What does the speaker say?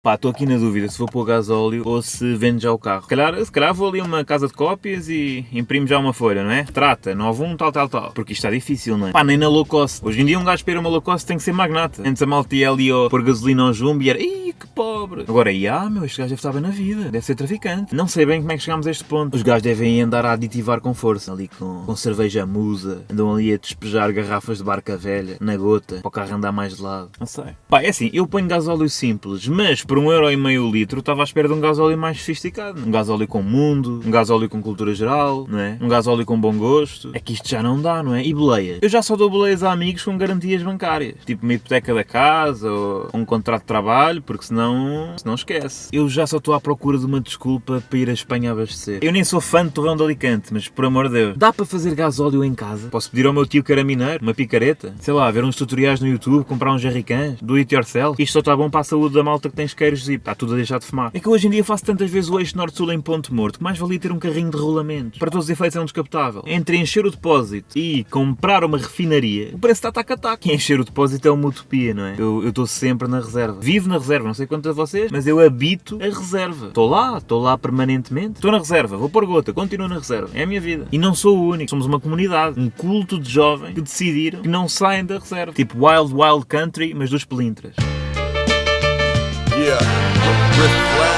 Pá, estou aqui na dúvida se vou pôr gasóleo ou se vendo já o carro. Se calhar, se calhar vou ali uma casa de cópias e imprimo já uma folha, não é? Trata, 91, tal, tal, tal. Porque isto está difícil, não é? Pá, nem na low cost. Hoje em dia um gajo para ir uma low cost tem que ser magnata. Antes a malta ia ali ó, pôr gasolina ao jumbo e era, ih, que pobre. Agora, ah, meu, este gajo deve estar bem na vida. Deve ser traficante. Não sei bem como é que chegámos a este ponto. Os gajos devem andar a aditivar com força, ali com, com cerveja musa. Andam ali a despejar garrafas de barca velha, na gota, para o carro andar mais de lado. Não sei. Pá, é assim, eu ponho gasóleo simples, mas por um euro e meio litro estava à espera de um gasóleo mais sofisticado. Um gasóleo com mundo, um gasóleo com cultura geral, não é? Um gasóleo com bom gosto. É que isto já não dá, não é? E boleias? Eu já só dou boleias a amigos com garantias bancárias. Tipo uma hipoteca da casa ou um contrato de trabalho, porque senão, senão esquece. Eu já só estou à procura de uma desculpa para ir a Espanha abastecer. Eu nem sou fã de Torrão de Alicante, mas por amor de Deus, dá para fazer gasóleo em casa? Posso pedir ao meu tio que era mineiro, uma picareta? Sei lá, ver uns tutoriais no YouTube, comprar uns jerrycans, do it yourself? Isto só está bom para a saúde da malta que tem isqueiros e está tudo a deixar de fumar. É que hoje em dia faço tantas vezes o eixo norte-sul em ponto morto, que mais valia ter um carrinho de rolamentos. Para todos os efeitos é um descapotável. Entre encher o depósito e comprar uma refinaria, o preço está tac a tac. E encher o depósito é uma utopia, não é? Eu estou sempre na reserva. Vivo na reserva, não sei quanto a vocês, mas eu habito a reserva. Estou lá, estou lá permanentemente. Estou na reserva, vou pôr gota, continuo na reserva. É a minha vida. E não sou o único, somos uma comunidade, um culto de jovens que decidiram que não saem da reserva. Tipo Wild Wild Country, mas dos pelintras. Yeah.